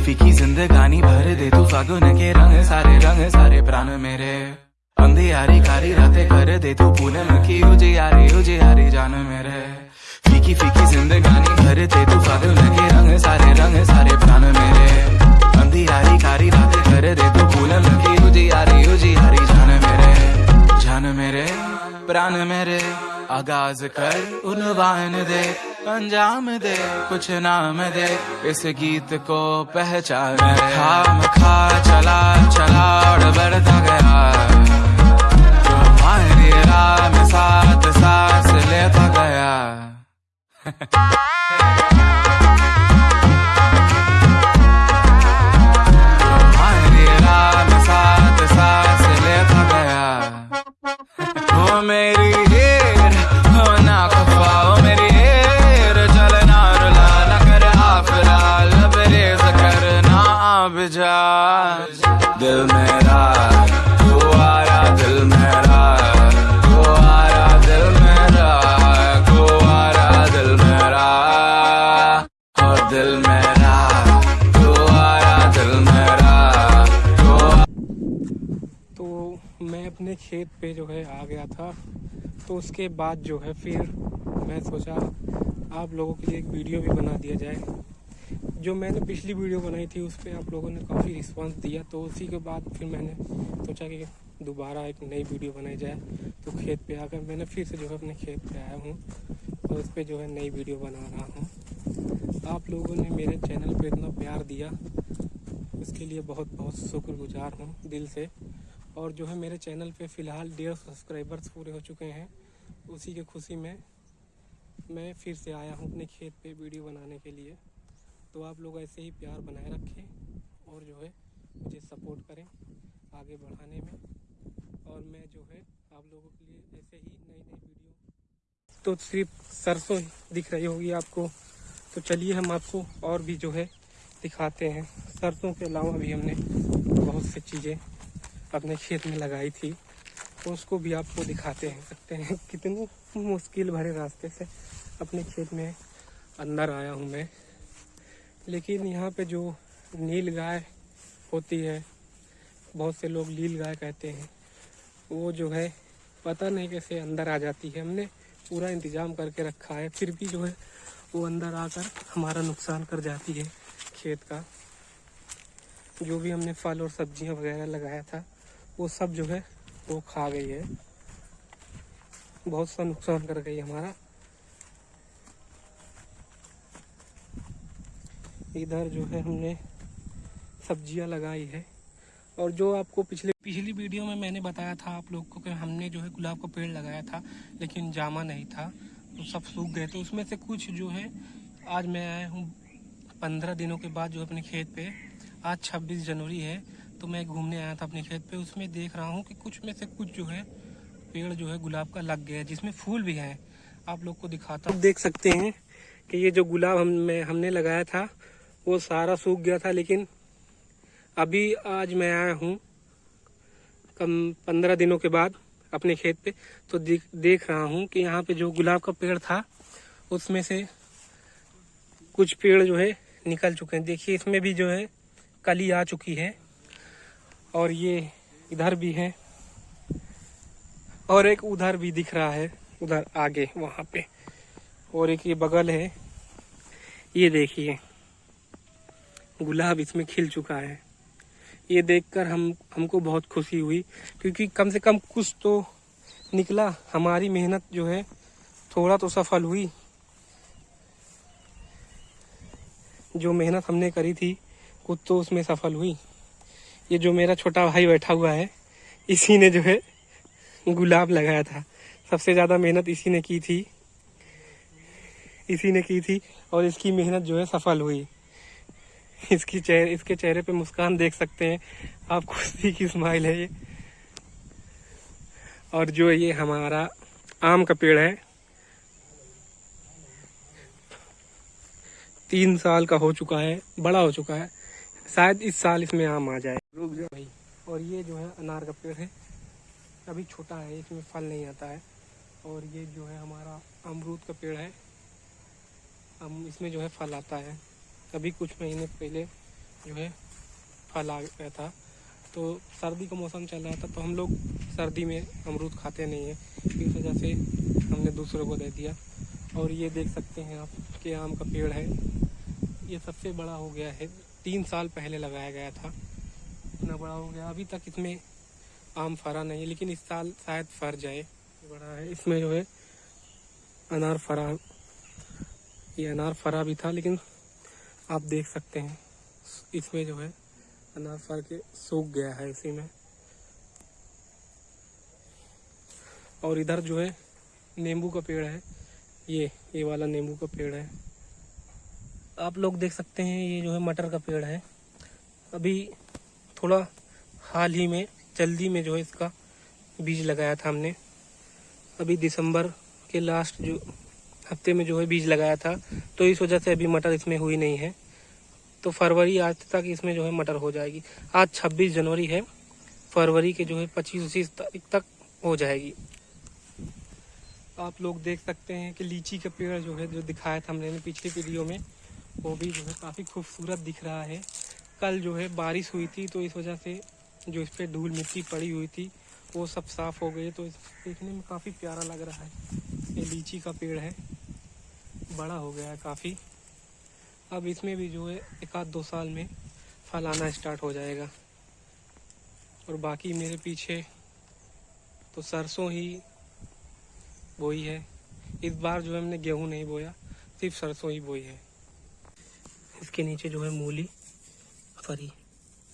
फीकी जिंदगानी भर दे तू फागुन के रंग, सारे रंग, सारे प्राण मेरे। अंधियारी कारी रातें कर दे तू पूनम की उजियारी उजियारी जान मेरे। फीकी फीकी जिंदगानी भर दे तू फागुन के रंग, सारे रंग, सारे प्राण मेरे। अंधियारी कारी रातें कर दे तू पूनम की उजियारी उजियारी जान मेरे। जान मेरे, प्राण मेरे, आगाज़ कर, उनवान दे। अंजाम दे, कुछ नाम दे, इस गीत को पहचान खाम खा, चला चला, और बढ़ता गया। तुम्हारी साथ सांस लेता गया। अपने खेत पे जो है आ गया था। तो उसके बाद जो है फिर मैं सोचा आप लोगों के लिए एक वीडियो भी बना दिया जाए। जो मैंने पिछली वीडियो बनाई थी, उस पर आप लोगों ने काफ़ी रिस्पांस दिया। तो उसी के बाद फिर मैंने सोचा कि दोबारा एक नई वीडियो बनाई जाए। तो खेत पे आकर मैंने फिर से जो है अपने खेत पे आया हूँ और उस पर जो है नई वीडियो बना रहा हूँ। आप लोगों ने मेरे चैनल पे इतना प्यार दिया इसके लिए बहुत बहुत शुक्रगुजार हूँ दिल से। और जो है मेरे चैनल पे फ़िलहाल डेढ़ सब्सक्राइबर्स पूरे हो चुके हैं। उसी के खुशी में मैं फिर से आया हूँ अपने खेत पे वीडियो बनाने के लिए। तो आप लोग ऐसे ही प्यार बनाए रखें और जो है मुझे सपोर्ट करें आगे बढ़ाने में। और मैं जो है आप लोगों के लिए ऐसे ही नई नई वीडियो तो सिर्फ़ सरसों दिख रही होगी आपको। तो चलिए हम आपको और भी जो है दिखाते हैं। सरसों के अलावा भी हमने बहुत सी चीज़ें अपने खेत में लगाई थी तो उसको भी आपको दिखाते हैं, सकते हैं कितने मुश्किल भरे रास्ते से अपने खेत में अंदर आया हूँ मैं। लेकिन यहाँ पे जो नील गाय होती है, बहुत से लोग नील गाय कहते हैं, वो जो है पता नहीं कैसे अंदर आ जाती है। हमने पूरा इंतज़ाम करके रखा है, फिर भी जो है वो अंदर आकर हमारा नुकसान कर जाती है खेत का। जो भी हमने फल और सब्ज़ियाँ वगैरह लगाया था वो सब जो है, वो खा गई है। बहुत सा नुकसान कर गई हमारा। इधर जो है हमने सब्ज़ियाँ लगाई है। और जो आपको पिछले, पिछली वीडियो में मैंने बताया था आप लोग को कि हमने जो है गुलाब का पेड़ लगाया था, लेकिन जामा नहीं था। तो सब सूख गए तो उसमें से कुछ जो है, आज मैं आया हूँ पंद्रह दिनों के बाद जो अपने खेत पे। आज छब्बीस जनवरी है। तो मैं घूमने आया था अपने खेत पे, उसमें देख रहा हूँ कि कुछ में से कुछ जो है, पेड़ जो है गुलाब का लग गया है, जिसमें फूल भी हैं। आप लोग को दिखाता हूँ। देख सकते हैं कि ये जो गुलाब हम में, हमने लगाया था, वो सारा सूख गया था, लेकिन अभी आज मैं आया हूँ, कम पंद्रह दिनों के बाद अपने खेत पे तो देख देख रहा हूँ कि यहाँ पे जो गुलाब का पेड़ था, उसमें से कुछ पेड़ जो है निकल चुके हैं। देखिए, इसमें भी जो है, कली आ चुकी है। और ये इधर भी है और एक उधर भी दिख रहा है, उधर आगे, वहाँ पे। और एक ये बगल है, ये देखिए, गुलाब इसमें खिल चुका है। ये देखकर हम, हमको बहुत खुशी हुई, क्योंकि कम से कम कुछ तो निकला, हमारी मेहनत जो है, थोड़ा तो सफल हुई। जो मेहनत हमने करी थी, कुछ तो उसमें सफल हुई। ये जो मेरा छोटा भाई बैठा हुआ है, इसी ने जो है गुलाब लगाया था। सबसे ज़्यादा मेहनत इसी ने की थी। इसी ने की थी और इसकी मेहनत जो है सफल हुई। इसकी चेहरे इसके चेहरे पे मुस्कान देख सकते हैं। आप खुशी की स्माइल है ये। और जो ये हमारा आम का पेड़ है, तीन साल का हो चुका है, बड़ा हो चुका है। शायद इस साल इसमें आम आ जाए। रुक जाओ भाई, और ये जो है अनार का पेड़ है। अभी छोटा है, इसमें फल नहीं आता है। और ये जो है हमारा अमरूद का पेड़ है। हम इसमें जो है फल आता है। अभी कुछ महीने पहले जो है फल आ गया था। तो सर्दी का मौसम चल रहा था तो हम लोग सर्दी में अमरूद खाते नहीं हैं। इस वजह से हमने दूसरों को दे दिया। और ये देख सकते हैं आप कि आम का पेड़ है। ये सबसे बड़ा हो गया है। तीन साल पहले लगाया गया था। इतना बड़ा हो गया। अभी तक इसमें आम फरा नहीं है लेकिन इस साल शायद फर जाए। बड़ा है। इसमें जो है, अनार फरा, ये अनार फरा भी था, लेकिन आप देख सकते हैं, इसमें जो है, अनार फर के सूख गया है इसी में। और इधर जो है, नींबू का पेड़ है। ये ये वाला नींबू का पेड़ है। आप लोग देख सकते हैं, ये जो है मटर का पेड़ है। अभी थोड़ा हाल ही में, जल्दी में जो है इसका बीज लगाया था हमने। अभी दिसंबर के लास्ट जो हफ़्ते में जो है बीज लगाया था तो इस वजह से अभी मटर इसमें हुई नहीं है। तो फरवरी आज तक इसमें जो है मटर हो जाएगी। आज 26 जनवरी है, फरवरी के जो है पच्चीस उच्चीस तारीख तक हो जाएगी। आप लोग देख सकते हैं कि लीची का पेड़ जो है जो दिखाया था हमने पिछली वीडियो में, वो भी जो है काफ़ी खूबसूरत दिख रहा है। कल जो है बारिश हुई थी तो इस वजह से जो इस पर धूल मिट्टी पड़ी हुई थी, वो सब साफ़ हो गई तो देखने में काफ़ी प्यारा लग रहा है। ये लीची का पेड़ है। बड़ा हो गया है काफ़ी। अब इसमें भी जो है एक आध दो साल में फल आना स्टार्ट हो जाएगा। और बाकी मेरे पीछे तो सरसों ही बोई है। इस बार जो हमने गेहूँ नहीं बोया, सिर्फ़ सरसों ही बोई है। इसके नीचे जो है मूली। फरी।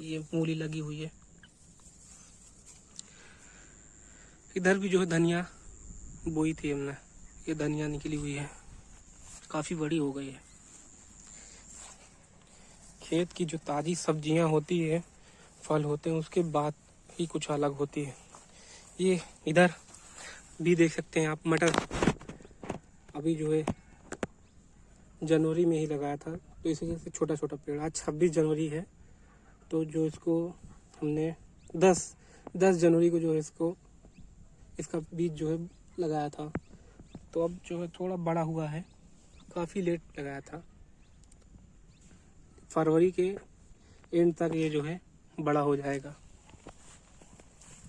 ये मूली लगी हुई है। इधर भी जो है धनिया बोई थी हमने, ये धनिया निकली हुई है। काफ़ी बड़ी हो गई है। खेत की जो ताज़ी सब्ज़ियाँ होती है, फल होते हैं, उसके बाद ही कुछ अलग होती है। ये इधर भी देख सकते हैं आप, मटर। अभी जो है जनवरी में ही लगाया था। तो इस वजह से छोटा छोटा पेड़। आज छब्बीस जनवरी है तो जो इसको हमने दस दस जनवरी को जो है इसको, इसका बीज जो है लगाया था तो अब जो है थोड़ा बड़ा हुआ है, काफ़ी लेट लगाया था। फरवरी के एंड तक ये जो है बड़ा हो जाएगा।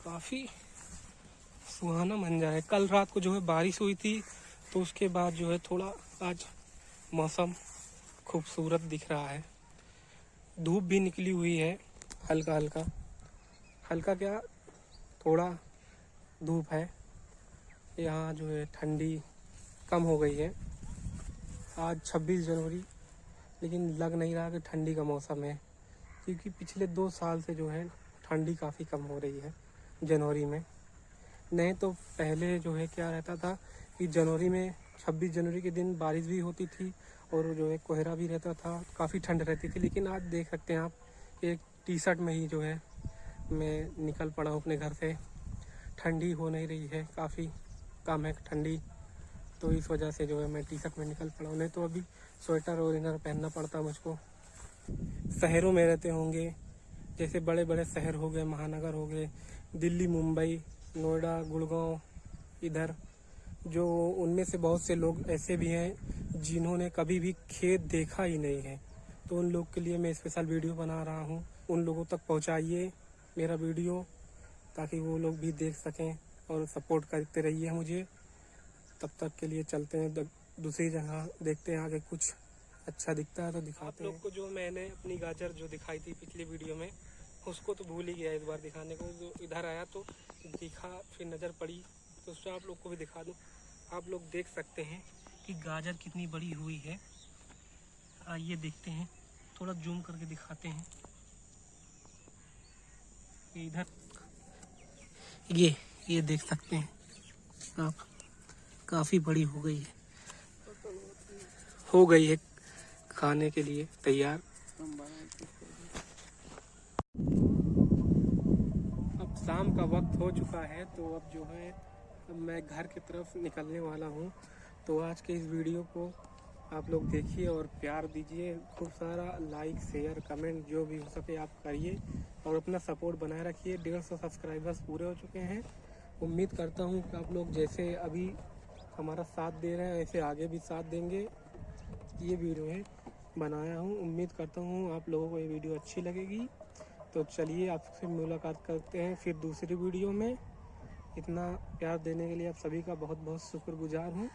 काफ़ी सुहाना मंजर है कल रात को जो है बारिश हुई थी तो उसके बाद जो है थोड़ा आज मौसम खूबसूरत दिख रहा है। धूप भी निकली हुई है हल्का हल्का। हल्का क्या? थोड़ा धूप है। यहाँ जो है ठंडी कम हो गई है। आज 26 जनवरी, लेकिन लग नहीं रहा कि ठंडी का मौसम है, क्योंकि पिछले दो साल से जो है ठंडी काफ़ी कम हो रही है जनवरी में। नहीं तो पहले जो है क्या रहता था कि जनवरी में 26 जनवरी के दिन बारिश भी होती थी और जो है कोहरा भी रहता था, काफ़ी ठंड रहती थी, लेकिन आज देख सकते हैं आप, एक टी शर्ट में ही जो है मैं निकल पड़ा हूँ अपने घर से। ठंडी हो नहीं रही है, काफ़ी कम है ठंडी तो इस वजह से जो है मैं टी शर्ट में निकल पड़ा हूँ। नहीं तो अभी स्वेटर और इनर पहनना पड़ता मुझको। शहरों में रहते होंगे, जैसे बड़े बड़े शहर हो गए, महानगर हो गए, दिल्ली, मुंबई, नोएडा, गुड़गांव, इधर जो उनमें से बहुत से लोग ऐसे भी हैं जिन्होंने कभी भी खेत देखा ही नहीं है। तो उन लोग के लिए मैं स्पेशल वीडियो बना रहा हूँ। उन लोगों तक पहुँचाइए मेरा वीडियो ताकि वो लोग भी देख सकें और सपोर्ट करते रहिए मुझे। तब तक के लिए चलते हैं दूसरी जगह देखते हैं आगे कुछ अच्छा दिखता है तो दिखाते हैं लोग को जो मैंने अपनी गाजर जो दिखाई थी पिछली वीडियो में उसको तो भूल ही गया इस बार दिखाने को। जो इधर आया तो दिखा फिर नज़र पड़ी तो उससे आप लोग को भी दिखा दूँ। आप लोग देख सकते हैं कि गाजर कितनी बड़ी हुई है। आइए देखते हैं, थोड़ा जूम करके दिखाते हैं। इधर, ये ये देख सकते हैं। आप, काफ़ी बड़ी हो गई है। हो गई है खाने के लिए तैयार। अब शाम का वक्त हो चुका है तो अब जो है अब मैं घर की तरफ़ निकलने वाला हूँ। तो आज के इस वीडियो को आप लोग देखिए और प्यार दीजिए। खूब सारा लाइक शेयर कमेंट जो भी हो सके आप करिए और अपना सपोर्ट बनाए रखिए। डेढ़ सौ सब्सक्राइबर्स पूरे हो चुके हैं। उम्मीद करता हूँ कि आप लोग जैसे अभी हमारा साथ दे रहे हैं ऐसे आगे भी साथ देंगे। ये वीडियो है, बनाया हूँ। उम्मीद करता हूँ आप लोगों को ये वीडियो अच्छी लगेगी। तो चलिए आपसे मुलाकात करते हैं फिर दूसरी वीडियो में। इतना प्यार देने के लिए आप सभी का बहुत बहुत शुक्रगुजार हूँ।